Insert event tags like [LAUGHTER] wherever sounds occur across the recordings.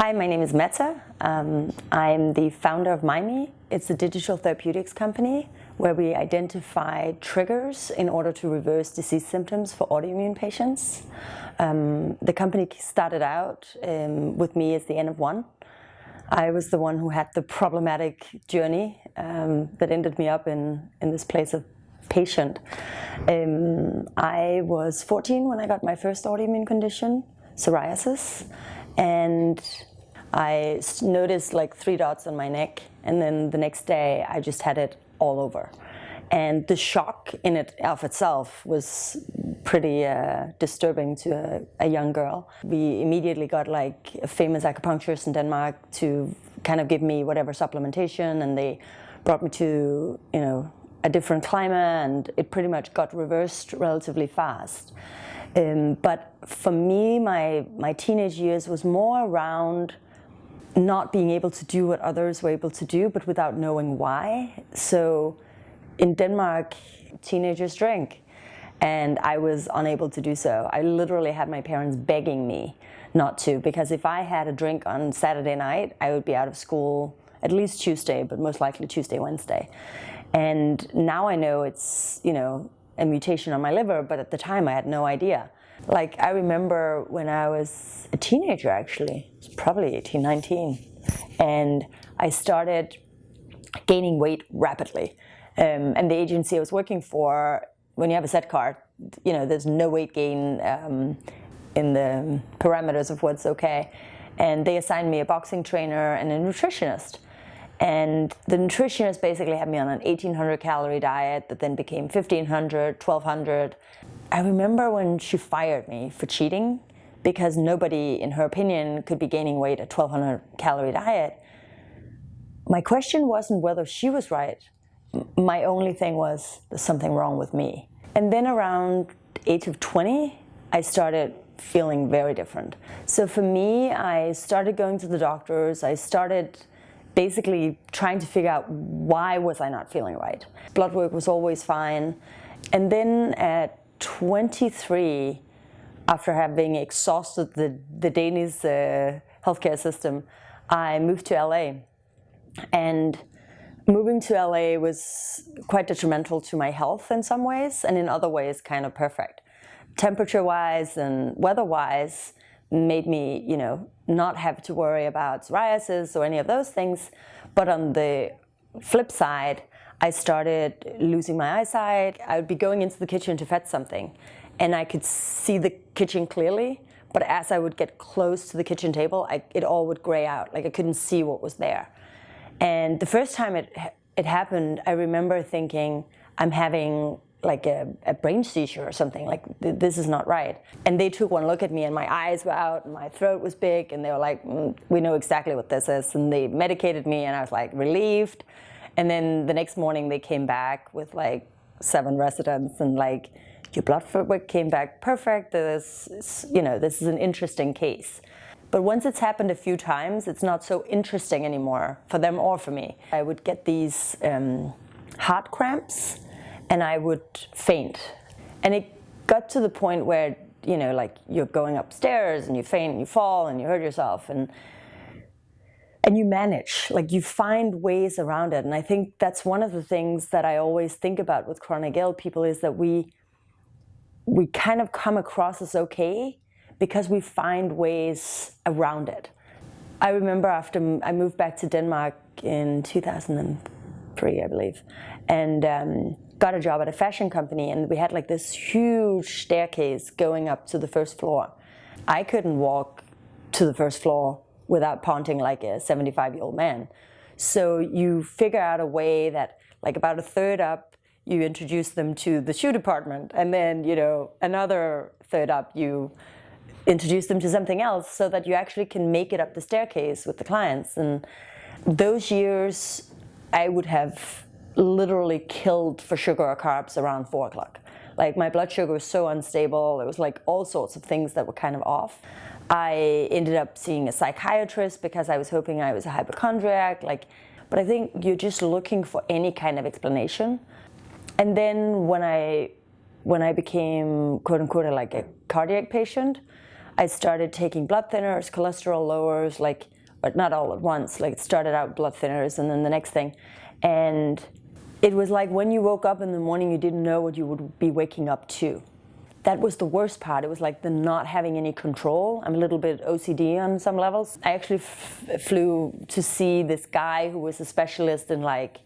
Hi, my name is Mette. Um, I'm the founder of Mymee. It's a digital therapeutics company where we identify triggers in order to reverse disease symptoms for autoimmune patients. Um, the company started out um, with me as the N of one. I was the one who had the problematic journey um, that ended me up in, in this place of patient. Um, I was 14 when I got my first autoimmune condition, psoriasis, and I noticed like three dots on my neck and then the next day I just had it all over. And the shock in it of itself was pretty uh, disturbing to a, a, young girl. We immediately got like a famous acupuncturist in Denmark to kind of give me whatever supplementation and they brought me to, you know, a different climate and it pretty much got reversed relatively fast. Um, but for me, my, my teenage years was more around not being able to do what others were able to do, but without knowing why. So in Denmark, teenagers drink, and I was unable to do so. I literally had my parents begging me not to, because if I had a drink on Saturday night, I would be out of school at least Tuesday, but most likely Tuesday, Wednesday. And now I know it's, you know, a mutation on my liver, but at the time I had no idea. Like I remember when I was a teenager actually, probably 18, 19, and I started gaining weight rapidly. Um, and the agency I was working for, when you have a set card, you know, there's no weight gain um, in the parameters of what's okay. And they assigned me a boxing trainer and a nutritionist. And the nutritionist basically had me on an 1800 calorie diet that then became 1500, 1200. I remember when she fired me for cheating because nobody, in her opinion, could be gaining weight at 1200 calorie diet. My question wasn't whether she was right. My only thing was there's something wrong with me. And then around age of 20, I started feeling very different. So for me, I started going to the doctors. I started basically trying to figure out why was I not feeling right. Blood work was always fine. And then at 23, after having exhausted the, the Danish uh, healthcare system, I moved to LA. And moving to LA was quite detrimental to my health in some ways, and in other ways kind of perfect. Temperature-wise and weather-wise, made me, you know, not have to worry about psoriasis or any of those things. But on the flip side, I started losing my eyesight. I would be going into the kitchen to fetch something and I could see the kitchen clearly. But as I would get close to the kitchen table, I, it all would gray out. Like I couldn't see what was there. And the first time it, it happened, I remember thinking, I'm having like a, a, brain seizure or something, like th this is not right. And they took one look at me and my eyes were out and my throat was big and they were like, mm, we know exactly what this is. And they medicated me and I was like relieved. And then the next morning they came back with like seven residents and like, your blood work came back perfect. This, you know, this is an interesting case. But once it's happened a few times, it's not so interesting anymore for them or for me. I would get these um, heart cramps and I would faint. And it got to the point where, you know, like you're going upstairs and you faint and you fall and you hurt yourself and and you manage, like you find ways around it. And I think that's one of the things that I always think about with chronic ill people is that we we kind of come across as okay because we find ways around it. I remember after I moved back to Denmark in 2003, I believe, and um, got a job at a fashion company and we had like this huge staircase going up to the first floor. I couldn't walk to the first floor without ponting like a 75 year old man. So you figure out a way that like about a third up, you introduce them to the shoe department and then, you know, another third up, you introduce them to something else so that you actually can make it up the staircase with the clients. And those years I would have literally killed for sugar or carbs around four o'clock. Like my blood sugar was so unstable. It was like all sorts of things that were kind of off. I ended up seeing a psychiatrist because I was hoping I was a hypochondriac. Like, but I think you're just looking for any kind of explanation. And then when I when I became quote unquote like a cardiac patient, I started taking blood thinners, cholesterol lowers, like, but not all at once. Like it started out blood thinners and then the next thing. And it was like when you woke up in the morning, you didn't know what you would be waking up to. That was the worst part. It was like the not having any control. I'm a little bit OCD on some levels. I actually flew to see this guy who was a specialist in like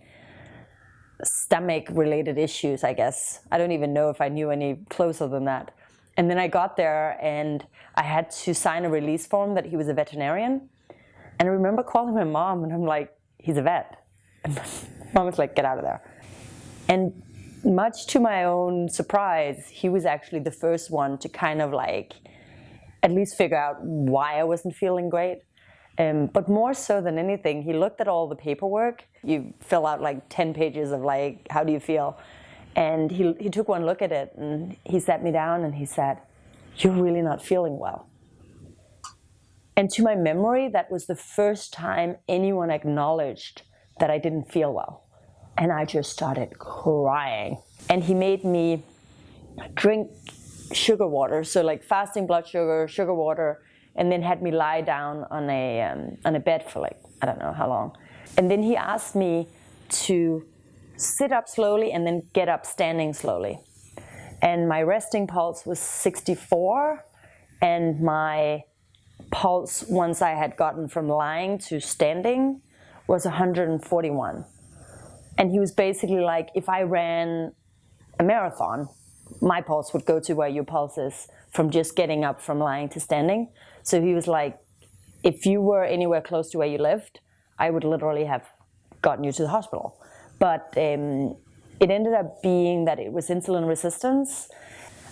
stomach related issues, I guess. I don't even know if I knew any closer than that. And then I got there and I had to sign a release form that he was a veterinarian. And I remember calling my mom and I'm like, he's a vet. And mom was like, get out of there. And much to my own surprise, he was actually the first one to kind of like at least figure out why I wasn't feeling great. Um, but more so than anything, he looked at all the paperwork. You fill out like 10 pages of like, how do you feel? And he, he took one look at it and he sat me down and he said, you're really not feeling well. And to my memory, that was the first time anyone acknowledged that I didn't feel well. And I just started crying. And he made me drink sugar water, so like fasting blood sugar, sugar water, and then had me lie down on a, um, on a bed for like, I don't know how long. And then he asked me to sit up slowly and then get up standing slowly. And my resting pulse was 64 and my pulse once I had gotten from lying to standing was 141. And he was basically like, if I ran a marathon, my pulse would go to where your pulse is from just getting up from lying to standing. So he was like, if you were anywhere close to where you lived, I would literally have gotten you to the hospital. But um, it ended up being that it was insulin resistance.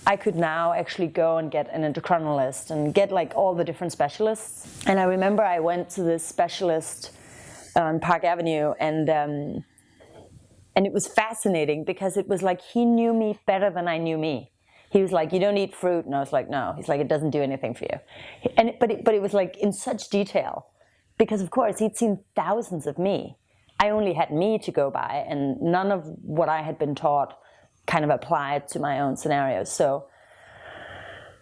I could now actually go and get an endocrinologist and get like all the different specialists. And I remember I went to this specialist on Park Avenue and um, and it was fascinating because it was like he knew me better than I knew me he was like, you don't eat fruit. And I was like, no. He's like, it doesn't do anything for you. And but it, but it was like in such detail because of course he'd seen thousands of me. I only had me to go by and none of what I had been taught kind of applied to my own scenarios. So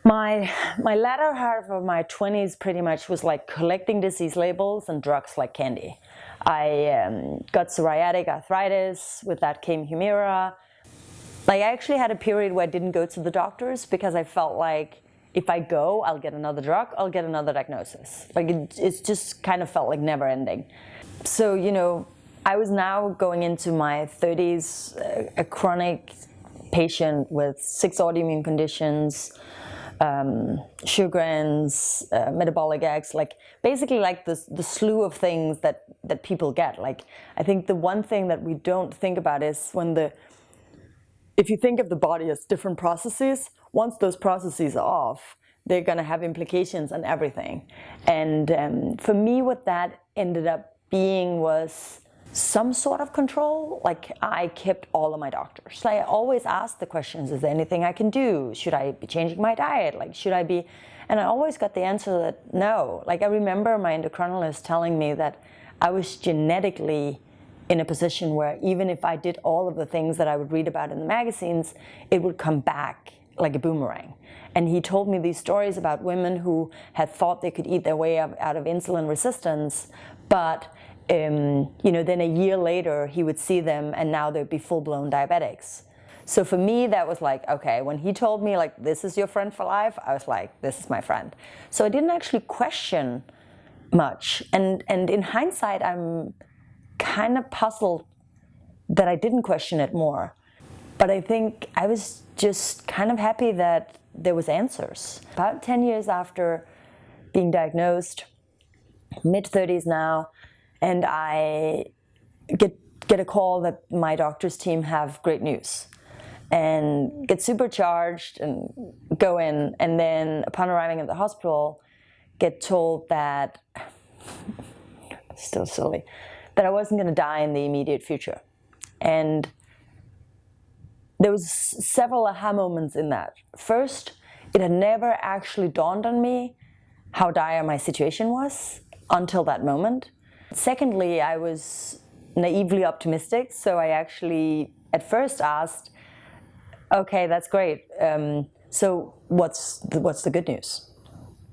my my latter half of my 20s pretty much was like collecting disease labels and drugs like candy. I um, got psoriatic arthritis, with that came Humira, like I actually had a period where I didn't go to the doctors because I felt like if I go, I'll get another drug, I'll get another diagnosis. Like it, it just kind of felt like never ending. So, you know, I was now going into my 30s, a, a chronic patient with six autoimmune conditions, um, Sjogren's, uh, metabolic X, like basically like the, the slew of things that, that people get. Like I think the one thing that we don't think about is when the if you think of the body as different processes, once those processes are off, they're going to have implications on everything. And um, for me, what that ended up being was some sort of control. Like I kept all of my doctors. I always asked the questions, is there anything I can do? Should I be changing my diet? Like, should I be? And I always got the answer that no. Like I remember my endocrinologist telling me that I was genetically in a position where even if I did all of the things that I would read about in the magazines, it would come back like a boomerang. And he told me these stories about women who had thought they could eat their way out of insulin resistance, but um, you know, then a year later he would see them and now they'd be full-blown diabetics. So for me, that was like, okay, when he told me like, this is your friend for life, I was like, this is my friend. So I didn't actually question much. And, and in hindsight, I'm kind of puzzled that I didn't question it more. But I think I was just kind of happy that there was answers. About 10 years after being diagnosed, mid-30s now, and I get, get a call that my doctor's team have great news and get supercharged and go in and then upon arriving at the hospital get told that [LAUGHS] still silly that I wasn't going to die in the immediate future. And there was several aha moments in that. First, it had never actually dawned on me how dire my situation was until that moment. Secondly, I was naively optimistic, so I actually at first asked, okay, that's great. Um, so what's the, what's the good news?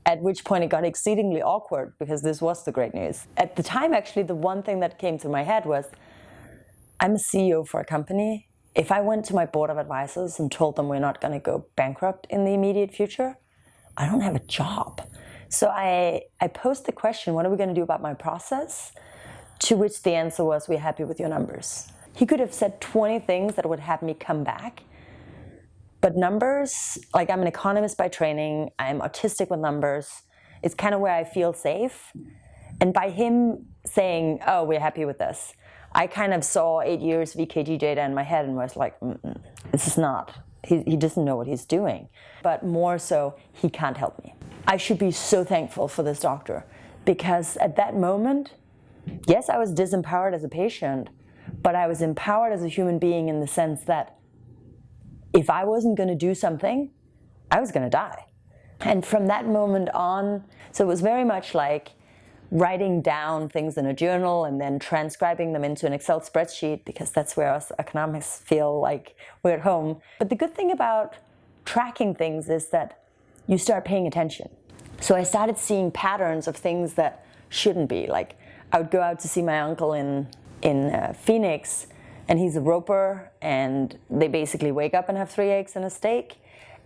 At which point it got exceedingly awkward because this was the great news. At the time, actually, the one thing that came to my head was I'm a CEO for a company. If I went to my board of advisors and told them we're not going to go bankrupt in the immediate future, I don't have a job. So I, I posed the question, what are we going to do about my process? To which the answer was, we're happy with your numbers. He could have said 20 things that would have me come back. But numbers, like I'm an economist by training, I'm autistic with numbers. It's kind of where I feel safe. And by him saying, oh, we're happy with this, I kind of saw eight years of EKG data in my head and was like, mm -mm, this is not, he, he doesn't know what he's doing. But more so, he can't help me. I should be so thankful for this doctor because at that moment, yes, I was disempowered as a patient, but I was empowered as a human being in the sense that if I wasn't going to do something, I was going to die. And from that moment on, so it was very much like writing down things in a journal and then transcribing them into an Excel spreadsheet because that's where us economics feel like we're at home. But the good thing about tracking things is that you start paying attention. So I started seeing patterns of things that shouldn't be. Like I would go out to see my uncle in, in uh, Phoenix and he's a roper and they basically wake up and have three eggs and a steak.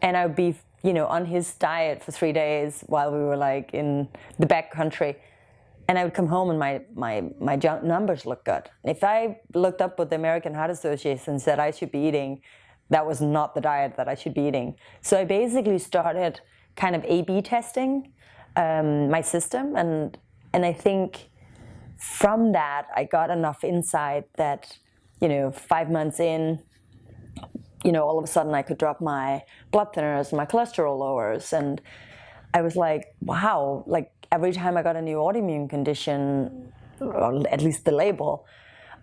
And I would be, you know, on his diet for three days while we were like in the back country. And I would come home and my, my, my numbers look good. If I looked up what the American Heart Association said I should be eating, that was not the diet that I should be eating. So I basically started kind of A-B testing um, my system. And, and I think from that, I got enough insight that, you know, five months in, you know, all of a sudden I could drop my blood thinners, my cholesterol lowers. And I was like, wow, like every time I got a new autoimmune condition, or at least the label,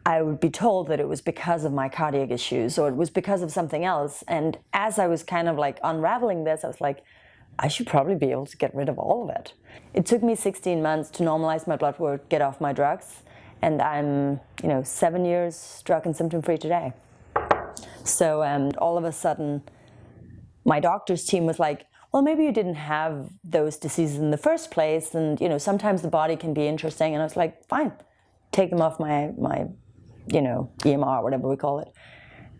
I would be told that it was because of my cardiac issues or it was because of something else. And as I was kind of like unraveling this, I was like, I should probably be able to get rid of all of it. It took me 16 months to normalize my blood work, get off my drugs, and I'm, you know, seven years drug and symptom free today. So um, all of a sudden, my doctor's team was like, well, maybe you didn't have those diseases in the first place, and you know, sometimes the body can be interesting. And I was like, fine, take them off my my, you know, EMR, whatever we call it.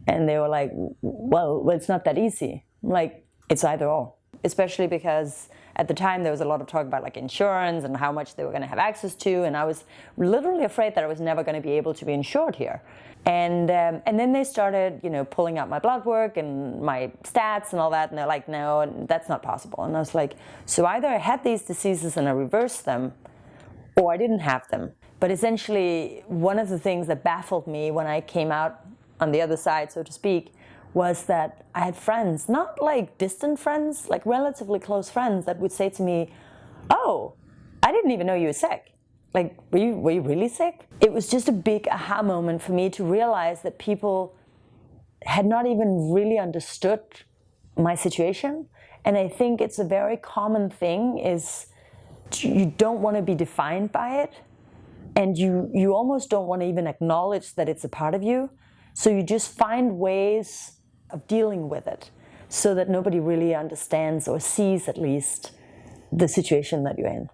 And they were like, well, well it's not that easy. I'm like, it's either or especially because at the time there was a lot of talk about like insurance and how much they were going to have access to and I was literally afraid that I was never going to be able to be insured here and um, and then they started you know pulling out my blood work and my stats and all that and they're like no that's not possible and I was like so either I had these diseases and I reversed them or I didn't have them but essentially one of the things that baffled me when I came out on the other side so to speak was that I had friends, not like distant friends, like relatively close friends that would say to me, oh, I didn't even know you were sick. Like, were you, were you really sick? It was just a big aha moment for me to realize that people had not even really understood my situation. And I think it's a very common thing is you don't want to be defined by it. And you, you almost don't want to even acknowledge that it's a part of you. So you just find ways of dealing with it so that nobody really understands or sees at least the situation that you're in.